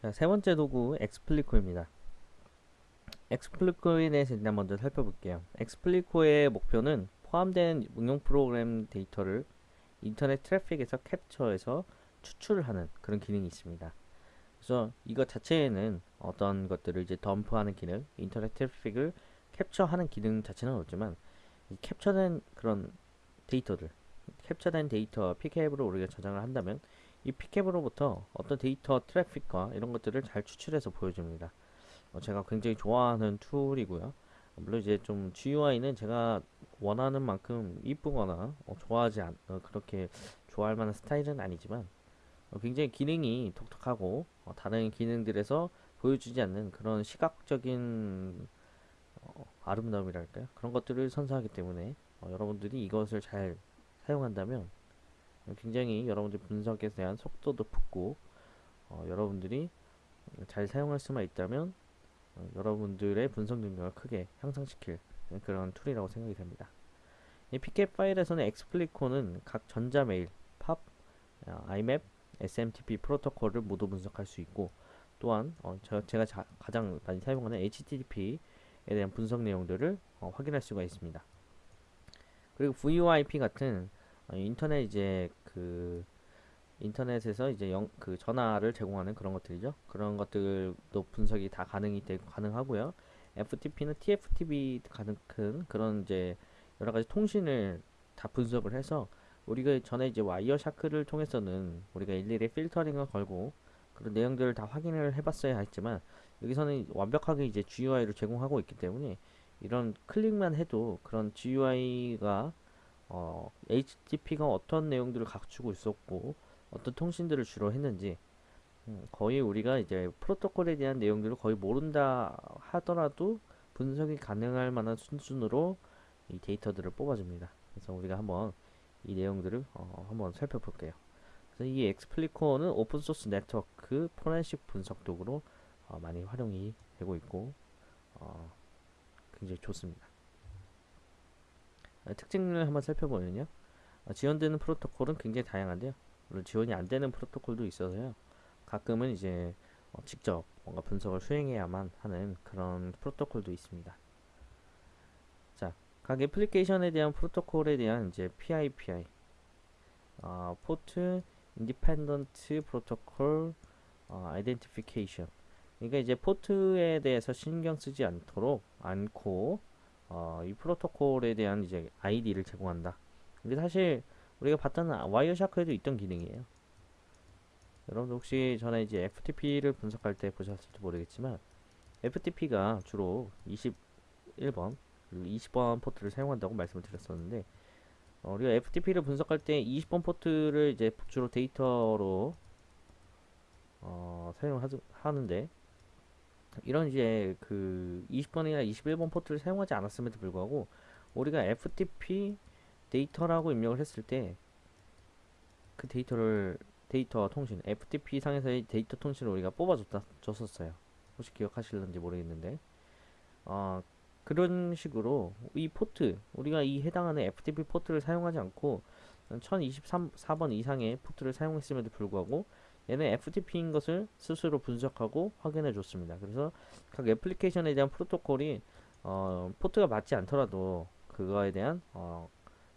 자, 세 번째 도구 Xplico입니다. Xplico에 대해서 일단 먼저 살펴볼게요. Xplico의 목표는 포함된 응용 프로그램 데이터를 인터넷 트래픽에서 캡처해서 추출하는 그런 기능이 있습니다. 그래서 이것 자체에는 어떤 것들을 이제 덤프하는 기능, 인터넷 트래픽을 캡처하는 기능 자체는 없지만 이 캡처된 그런 데이터들, 캡처된 데이터 pcap으로 우리가 저장을 한다면 이 pcap으로부터 어떤 데이터 트래픽과 이런 것들을 잘 추출해서 보여줍니다. 어, 제가 굉장히 좋아하는 tool이고요. 물론 이제 좀 GUI는 제가 원하는 만큼 이쁘거나 어, 좋아하지 않, 어, 그렇게 좋아할 만한 스타일은 아니지만 어, 굉장히 기능이 독특하고 어, 다른 기능들에서 보여주지 않는 그런 시각적인 어, 아름다움이랄까요? 그런 것들을 선사하기 때문에 어, 여러분들이 이것을 잘 사용한다면 굉장히 여러분들 분석에 대한 속도도 붙고 어, 여러분들이 잘 사용할 수만 있다면 어, 여러분들의 분석 능력을 크게 향상시킬 그런 tool이라고 생각이 됩니다. 이 pcap 파일에서는 Xplico는 각 전자 메일, 팝, 어, IMAP, SMTP 프로토콜을 모두 분석할 수 있고 또한 어, 저, 제가 자, 가장 많이 사용하는 HTTP에 대한 분석 내용들을 어, 확인할 수가 있습니다. 그리고 VoIP 같은 어, 인터넷 이제 그 인터넷에서 이제 영, 그 전화를 제공하는 그런 것들이죠. 그런 것들도 분석이 다 가능이 되고 가능하고요. FTP는 TFTP 가능한 그런 이제 여러 가지 통신을 다 분석을 해서 우리가 전에 이제 와이어 샤크를 통해서는 우리가 일일이 필터링을 걸고 그런 내용들을 다 확인을 해봤어야 했지만 여기서는 완벽하게 이제 GUI를 제공하고 있기 때문에 이런 클릭만 해도 그런 GUI가 어, HTTP가 어떤 내용들을 갖추고 있었고 어떤 통신들을 주로 했는지 음, 거의 우리가 이제 프로토콜에 대한 내용들을 거의 모른다 하더라도 분석이 가능할 만한 수준으로 이 데이터들을 뽑아줍니다. 그래서 우리가 한번 이 내용들을 어, 한번 살펴볼게요. 그래서 이 엑스플리코는 오픈소스 네트워크 포렌식 분석 도구로 어, 많이 활용이 되고 있고 어, 굉장히 좋습니다. 아, 특징을 한번 살펴보면요. 어, 지원되는 프로토콜은 굉장히 다양한데요. 물론 지원이 안 되는 프로토콜도 있어서요. 가끔은 이제 어, 직접 뭔가 분석을 수행해야만 하는 그런 프로토콜도 있습니다. 자, 각 애플리케이션에 대한 프로토콜에 대한 이제 PIPI, 어, 포트 Independent protocol identification. 그러니까 이제 포트에 대해서 신경 쓰지 않도록 않고 어, 이 프로토콜에 대한 이제 아이디를 제공한다. 이게 사실 우리가 봤던 Wireshark에도 있던 기능이에요. 여러분 혹시 전에 이제 FTP를 분석할 때 보셨을지 모르겠지만 FTP가 주로 21번, 20번 포트를 사용한다고 말씀을 드렸었는데 어, 우리가 FTP를 분석할 때 20번 포트를 이제 주로 데이터로 어, 사용하는데 이런 이제 그 20번이나 21번 포트를 사용하지 않았음에도 불구하고 우리가 FTP 데이터라고 입력을 했을 때 그 데이터를 데이터 통신 FTP 상에서의 데이터 통신을 우리가 뽑아줬다 줬었어요. 혹시 기억하실는지 모르겠는데 어, 그런 식으로 이 포트 우리가 이 해당하는 FTP 포트를 사용하지 않고 1023번 이상의 포트를 사용했음에도 불구하고 얘는 FTP인 것을 스스로 분석하고 확인해 줬습니다. 그래서 각 애플리케이션에 대한 프로토콜이 어, 포트가 맞지 않더라도 그거에 대한 어,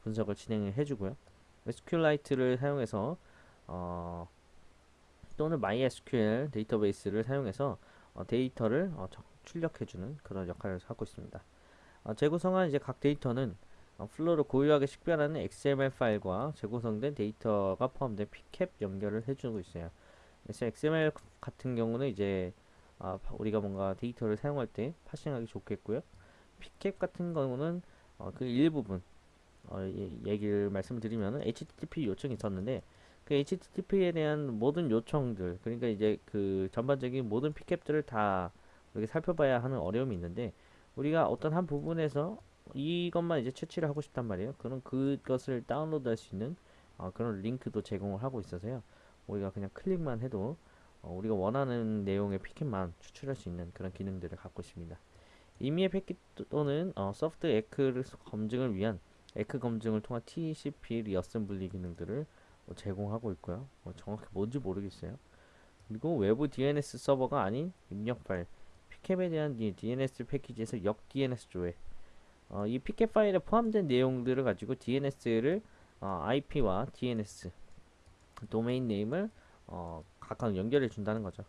분석을 진행해 주고요. SQLite를 사용해서 어, 또는 MySQL 데이터베이스를 사용해서 어, 데이터를 어, 출력해주는 그런 역할을 하고 있습니다. 어, 재구성한 이제 각 데이터는 어, flow를 고유하게 식별하는 XML 파일과 재구성된 데이터가 포함된 pcap 연결을 해주고 있어요. 그래서 XML 같은 경우는 이제 아, 우리가 뭔가 데이터를 사용할 때 parsing하기 좋겠고요. pcap 같은 경우는 어, 그 일부분 어, 얘기를 말씀드리면 HTTP 요청이 있었는데 그 HTTP에 대한 모든 요청들 그러니까 이제 그 전반적인 모든 pcap들을 다 이렇게 살펴봐야 하는 어려움이 있는데 우리가 어떤 한 부분에서 이것만 이제 채취를 하고 싶단 말이에요. 그럼 그것을 다운로드 할 수 있는 어, 그런 링크도 제공을 하고 있어서요. 우리가 그냥 클릭만 해도 어, 우리가 원하는 내용의 피켓만 추출할 수 있는 그런 기능들을 갖고 있습니다. 임의의 패킷 또는 어, 소프트 에크 검증을 위한 ACK 검증을 통한 TCP reassembly 기능들을 뭐 제공하고 있고요. 뭐 정확히 뭔지 모르겠어요. 그리고 외부 DNS 서버가 아닌 입력 파일 pcap에 대한 이 DNS 패킷에서 역 DNS 조회 어, 이 pcap 파일에 포함된 내용들을 가지고 DNS를 어, IP와 DNS 도메인 네임을 어, 각각 연결해 준다는 거죠.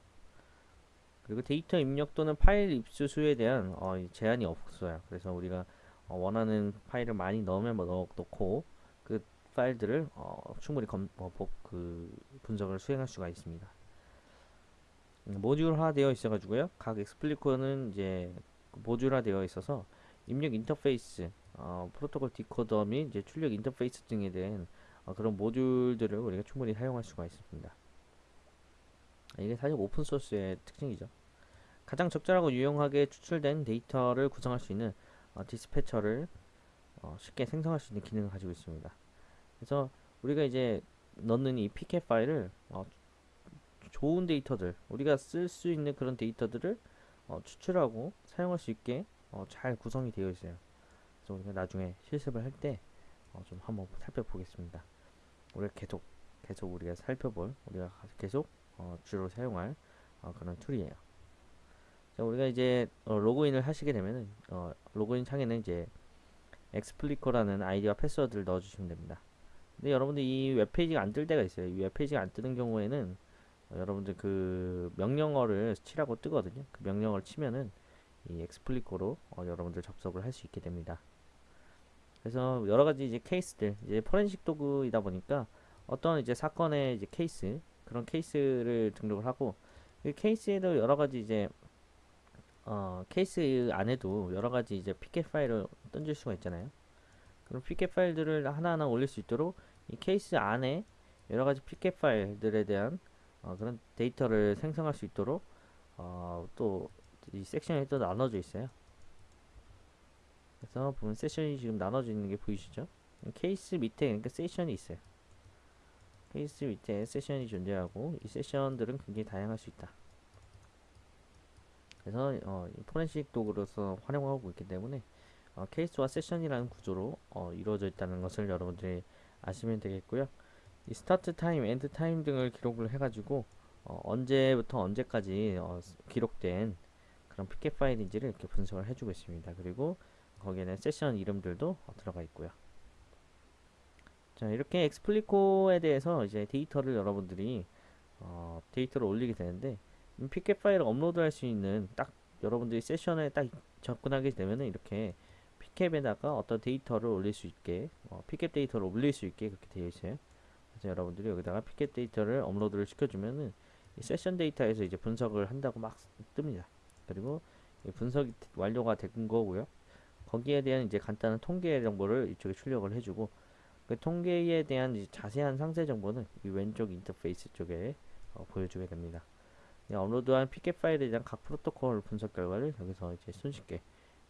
그리고 데이터 입력 또는 파일 입수 수에 대한 어, 이 제한이 없어요. 그래서 우리가 어, 원하는 파일을 많이 넣으면 뭐 넣, 넣고 그 파일들을 어, 충분히 검, 어, 복, 그 분석을 수행할 수가 있습니다. 음, 모듈화 되어 있어 가지고요. 각 Xplico는 이제 모듈화 되어 있어서 입력 인터페이스, 어, 프로토콜 디코더 및 이제 출력 인터페이스 등에 대한 어, 그런 모듈들을 우리가 충분히 사용할 수가 있습니다. 이게 사실 오픈 소스의 특징이죠. 가장 적절하고 유용하게 추출된 데이터를 구성할 수 있는 어, dispatcher를 어, 쉽게 생성할 수 있는 기능을 가지고 있습니다. 그래서 우리가 이제 넣는 이 pcap 파일을 어, 좋은 데이터들 우리가 쓸 수 있는 그런 데이터들을 어, 추출하고 사용할 수 있게 어, 잘 구성이 되어 있어요. 그래서 우리가 나중에 실습을 할때 어, 좀 한번 살펴보겠습니다. 우리가 계속 계속 우리가 살펴볼 우리가 계속 어, 주로 사용할 어, 그런 툴이에요. 자, 우리가 이제 어, 로그인을 하시게 되면은 어, 로그인 창에는 이제 Xplico라는 아이디와 패스워드를 넣어주시면 됩니다. 근데 여러분들 이 웹페이지가 안 뜰 때가 있어요. 이 웹페이지가 안 뜨는 경우에는 어, 여러분들 그 명령어를 치라고 뜨거든요. 그 명령어를 치면은 이 Xplico로 어, 여러분들 접속을 할 수 있게 됩니다. 그래서 여러 가지 이제 케이스들 이제 포렌식 도구이다 보니까 어떤 이제 사건의 이제 케이스 그런 케이스를 등록을 하고 그 케이스에도 여러 가지 이제 어 케이스 안에도 여러 가지 이제 pcap 파일을 던질 수가 있잖아요. 그럼 pcap 파일들을 하나하나 올릴 수 있도록 이 케이스 안에 여러 가지 pcap 파일들에 대한 어, 그런 데이터를 생성할 수 있도록 어, 또 이 섹션이 또 나눠져 있어요. 그래서 보면 세션이 지금 나눠져 있는 게 보이시죠? 케이스 밑에 그러니까 세션이 있어요. 케이스 밑에 세션이 존재하고 이 세션들은 굉장히 다양할 수 있다. 그래서 어, 포렌식 도구로서 활용하고 있기 때문에 어, 케이스와 세션이라는 구조로 어, 이루어져 있다는 것을 여러분들이 아시면 되겠고요. 이 start time, end time 등을 기록을 해가지고 어, 언제부터 언제까지 어, 기록된 그런 pcap 파일인지를 이렇게 분석을 해주고 있습니다. 그리고 거기에는 세션 이름들도 어, 들어가 있고요. 자 이렇게 Xplico에 대해서 이제 데이터를 여러분들이 어, 데이터를 올리게 되는데 pcap 파일을 업로드할 수 있는 딱 여러분들이 세션에 딱 접근하게 되면은 이렇게 pcap에다가 어떤 데이터를 올릴 수 있게 어, pcap 데이터를 올릴 수 있게 그렇게 되어 있어요. 그래서 여러분들이 여기다가 pcap 데이터를 업로드를 시켜주면은 이 세션 데이터에서 이제 분석을 한다고 막 뜹니다. 그리고 분석이 완료가 된 거고요. 거기에 대한 이제 간단한 통계 정보를 이쪽에 출력을 해주고 그 통계에 대한 자세한 상세 정보는 이 왼쪽 인터페이스 쪽에 어, 보여주게 됩니다. 업로드한 pk 파일에 대한 각 프로토콜 분석 결과를 여기서 이제 손쉽게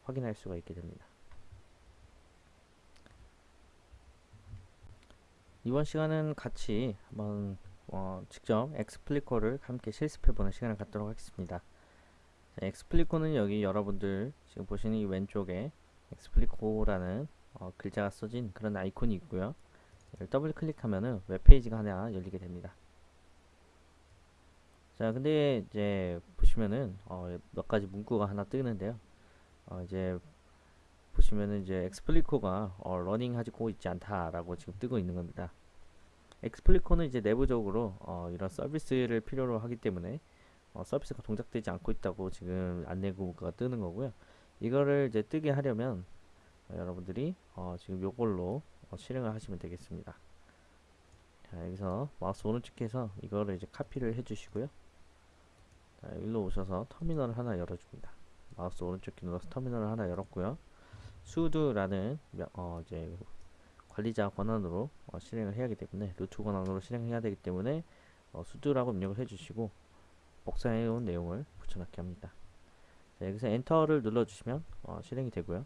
확인할 수가 있게 됩니다. 이번 시간은 같이 한번 어, 직접 Xplico를 함께 실습해보는 시간을 갖도록 하겠습니다. 자, Xplico는 여기 여러분들 지금 보시는 이 왼쪽에 Xplico라는 어, 글자가 써진 그런 아이콘이 있고요. 이걸 더블 클릭하면은 웹페이지가 하나 열리게 됩니다. 자, 근데 이제 보시면은 어, 몇 가지 문구가 하나 뜨는데요. 어, 이제 보시면은 이제 Xplico가 어, running 하고 있지 않다라고 지금 뜨고 있는 겁니다. Xplico는 이제 내부적으로 어, 이런 서비스를 필요로 하기 때문에 어, 서비스가 동작되지 않고 있다고 지금 안내 문구가 뜨는 거고요. 이거를 이제 뜨게 하려면 어, 여러분들이 어, 지금 요걸로 어, 실행을 하시면 되겠습니다. 자, 여기서 마우스 오른쪽에서 이거를 이제 카피를 해주시고요. 자, 일로 오셔서 터미널을 하나 열어줍니다. 마우스 오른쪽 키 눌러서 터미널을 하나 열었고요. sudo라는 어, 이제 관리자 권한으로 어, 실행을 해야 하기 때문에 루트 권한으로 실행해야 되기 때문에 어, sudo라고 입력을 해주시고 복사해 온 내용을 붙여넣기 합니다. 자, 여기서 엔터를 눌러주시면 어, 실행이 되고요.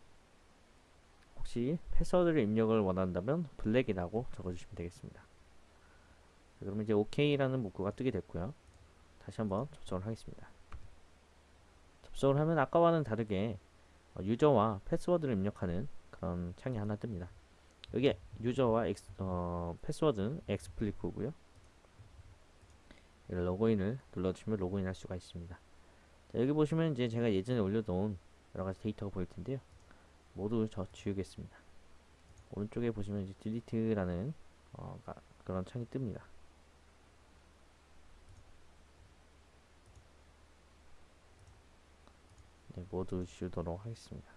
혹시 패스워드를 입력을 원한다면 블랙이라고 적어주시면 되겠습니다. 자, 그러면 이제 OK라는 문구가 뜨게 됐고요. 다시 한번 접속을 하겠습니다. 접속을 하면 아까와는 다르게 어, user와 패스워드를 입력하는 그런 창이 하나 뜹니다. 여기 user와 엑스, 어, 패스워드는 Xplico고요. 로그인을 눌러주시면 로그인 할 수가 있습니다. 자, 여기 보시면 이제 제가 예전에 올려놓은 여러가지 데이터가 보일 텐데요. 모두 저 지우겠습니다. 오른쪽에 보시면 이제 delete라는 어, 그런 창이 뜹니다. 네, 모두 지우도록 하겠습니다.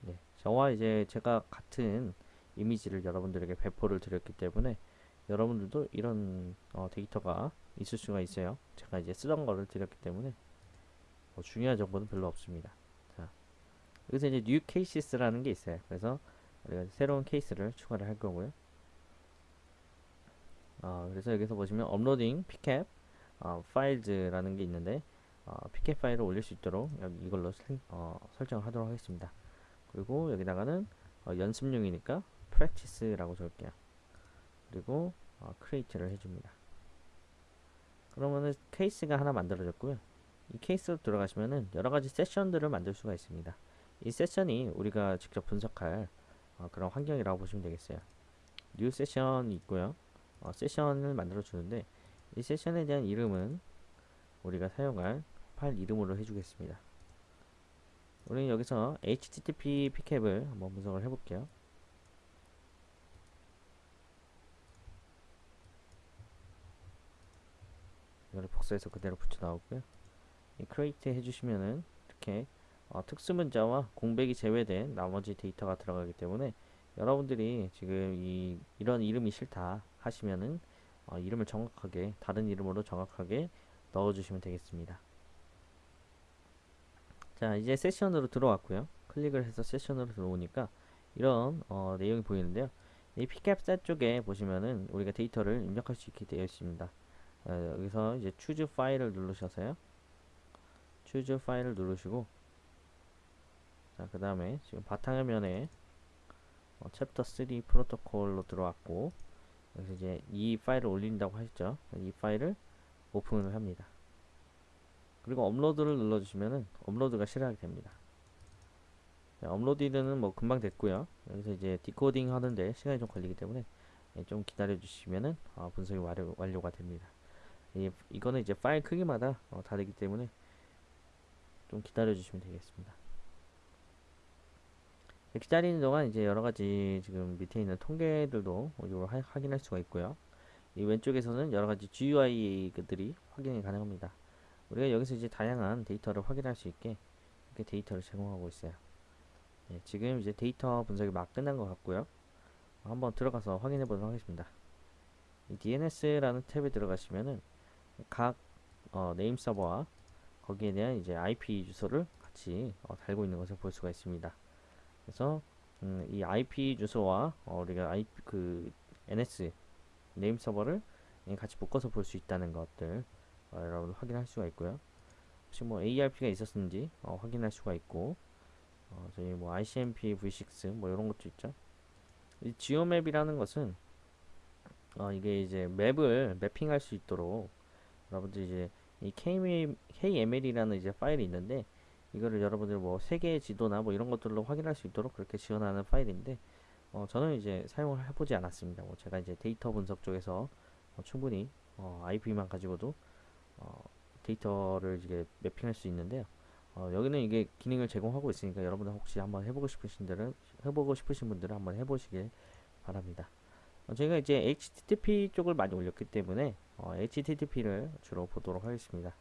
네, 저와 이제 제가 같은 이미지를 여러분들에게 배포를 드렸기 때문에 여러분들도 이런 어, 데이터가 있을 수가 있어요. 제가 이제 쓰던 거를 드렸기 때문에 뭐 중요한 정보는 별로 없습니다. 자, 여기서 이제 new cases라는 게 있어요. 그래서 우리가 새로운 케이스를 추가를 할 거고요. 어, 그래서 여기서 보시면 업로딩 pcap 어, 파일즈라는 게 있는데 어, pcap 파일을 올릴 수 있도록 여기 이걸로 어, 설정을 하도록 하겠습니다. 그리고 여기다가는 어, 연습용이니까 practice라고 적을게요. 그리고 어, create를 해줍니다. 그러면은 케이스가 하나 만들어졌고요. 이 케이스로 들어가시면은 여러 가지 세션들을 만들 수가 있습니다. 이 세션이 우리가 직접 분석할 어, 그런 환경이라고 보시면 되겠어요. new session이 있고요. 어, 세션을 만들어 주는데 이 세션에 대한 이름은 우리가 사용할 파일 이름으로 해주겠습니다. 우리는 여기서 http pcap을 한번 분석을 해볼게요. 이거를 복사해서 그대로 붙여 넣고요. 이 create 해주시면은 이렇게 어, 특수문자와 공백이 제외된 나머지 데이터가 들어가기 때문에 여러분들이 지금 이 이런 이름이 싫다 하시면은 어, 이름을 정확하게 다른 이름으로 정확하게 넣어주시면 되겠습니다. 자 이제 세션으로 들어왔고요. 클릭을 해서 세션으로 들어오니까 이런 어, 내용이 보이는데요. 이 pcapset 쪽에 보시면은 우리가 데이터를 입력할 수 있게 되어 있습니다. 어, 여기서 이제 choose file을 누르셔서요. choose file을 누르시고 자, 그 다음에 지금 바탕화면에 어, 챕터 3 프로토콜로 들어왔고 여기서 이제 이 파일을 올린다고 하셨죠. 이 파일을 오픈을 합니다. 그리고 업로드를 눌러주시면은 업로드가 실행하게 됩니다. 자, 업로드는 뭐 금방 됐고요. 여기서 이제 디코딩 하는데 시간이 좀 걸리기 때문에 예, 좀 기다려 주시면은 어, 분석이 완료, 완료가 됩니다. 이, 이거는 이제 파일 크기마다 어, 다르기 때문에 좀 기다려 주시면 되겠습니다. 기다리는 동안 이제 여러 가지 지금 밑에 있는 통계들도 이걸 확인할 수가 있고요. 이 왼쪽에서는 여러 가지 GUI들이 확인이 가능합니다. 우리가 여기서 이제 다양한 데이터를 확인할 수 있게 이렇게 데이터를 제공하고 있어요. 네, 지금 이제 데이터 분석이 막 끝난 것 같고요. 한번 들어가서 확인해 보도록 하겠습니다. DNS라는 탭에 들어가시면은 각 어, 네임 서버와 거기에 대한 이제 IP 주소를 같이 어, 달고 있는 것을 볼 수가 있습니다. 그래서 음, 이 IP 주소와 어, 우리가 IP 그 NS 네임 서버를 같이 묶어서 볼 수 있다는 것들 어, 여러분 확인할 수가 있고요. 혹시 뭐 ARP가 있었는지 어, 확인할 수가 있고 어, 저희 뭐 ICMP V6 뭐 이런 것도 있죠. 이 지오맵이라는 것은 어, 이게 이제 맵을 매핑할 수 있도록 여러분들 이제 이 KML이라는 이제 파일이 있는데 이거를 여러분들 뭐 세계의 지도나 뭐 이런 것들로 확인할 수 있도록 그렇게 지원하는 파일인데 어, 저는 이제 사용을 해보지 않았습니다. 뭐 제가 이제 데이터 분석 쪽에서 어, 충분히 어, IP만 가지고도 어, 데이터를 이게 매핑할 수 있는데요. 어, 여기는 이게 기능을 제공하고 있으니까 여러분들 혹시 한번 해보고 싶으신 분들은 해보고 싶으신 분들은 한번 해보시길 바랍니다. 어, 저희가 이제 HTTP 쪽을 많이 올렸기 때문에 어, HTTP를 주로 보도록 하겠습니다.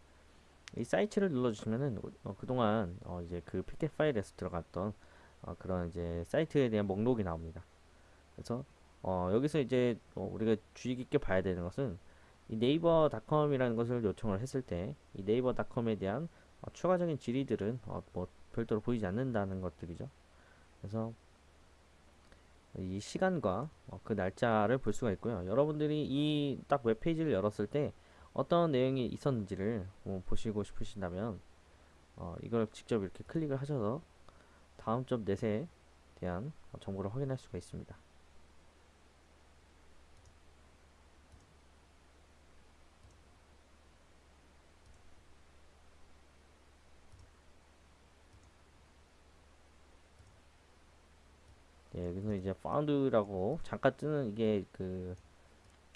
이 사이트를 눌러주시면은 어, 그동안 어, 이제 그 pk 파일에서 들어갔던 어, 그런 이제 사이트에 대한 목록이 나옵니다. 그래서 어, 여기서 이제 어, 우리가 주의 깊게 봐야 되는 것은 이 네이버닷컴이라는 것을 요청을 했을 때 이 네이버닷컴에 대한 어, 추가적인 질의들은 어, 뭐 별도로 보이지 않는다는 것들이죠. 그래서 이 시간과 어, 그 날짜를 볼 수가 있고요. 여러분들이 이 딱 웹페이지를 열었을 때 어떤 내용이 있었는지를 뭐 보시고 싶으신다면 어, 이걸 직접 이렇게 클릭을 하셔서 다음 점 넷에 대한 정보를 확인할 수가 있습니다. 이제 found라고 잠깐 뜨는 이게 그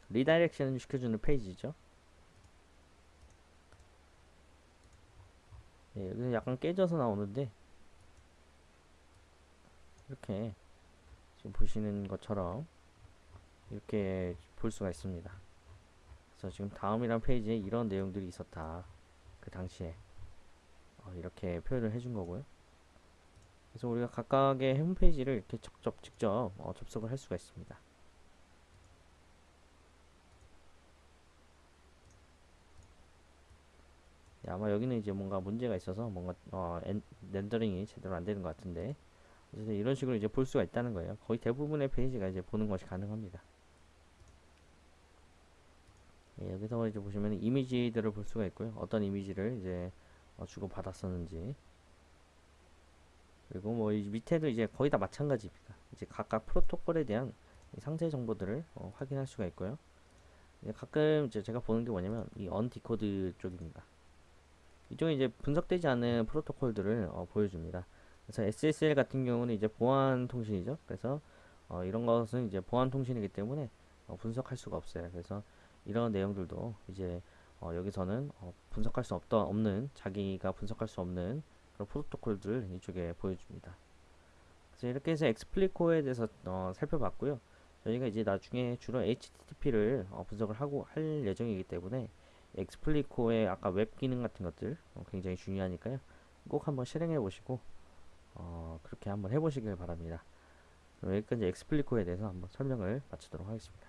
redirection 시켜주는 페이지죠. 예, 여기서 약간 깨져서 나오는데 이렇게 지금 보시는 것처럼 이렇게 볼 수가 있습니다. 그래서 지금 다음이란 페이지에 이런 내용들이 있었다. 그 당시에 어, 이렇게 표현을 해준 거고요. 그래서 우리가 각각의 홈페이지를 이렇게 직접 직접 어, 접속을 할 수가 있습니다. 네, 아마 여기는 이제 뭔가 문제가 있어서 뭔가 어, 엔, 렌더링이 제대로 안 되는 것 같은데 어쨌든 이런 식으로 이제 볼 수가 있다는 거예요. 거의 대부분의 페이지가 이제 보는 것이 가능합니다. 예, 여기서 이제 보시면 이미지들을 볼 수가 있고요. 어떤 이미지를 이제 어, 주고 받았었는지 그리고 뭐이 밑에도 이제 거의 다 마찬가지입니다. 이제 각각 프로토콜에 대한 이 상세 정보들을 어, 확인할 수가 있고요. 가끔 이제 제가 보는 게 뭐냐면 이 언디코드 쪽입니다. 이쪽에 이제 분석되지 않은 프로토콜들을 어, 보여줍니다. 그래서 SSL 같은 경우는 이제 보안 통신이죠. 그래서 어, 이런 것은 이제 보안 통신이기 때문에 어, 분석할 수가 없어요. 그래서 이런 내용들도 이제 어, 여기서는 어, 분석할 수 없다 없는 자기가 분석할 수 없는 그런 프로토콜들을 이쪽에 보여줍니다. 그래서 이렇게 해서 엑스플리코에 대해서 어, 살펴봤고요. 저희가 이제 나중에 주로 HTTP를 어, 분석을 하고 할 예정이기 때문에 Xplico의 아까 웹 기능 같은 것들 어, 굉장히 중요하니까요. 꼭 한번 실행해 보시고 어, 그렇게 한번 해보시길 바랍니다. 여기까지 Xplico에 대해서 한번 설명을 마치도록 하겠습니다.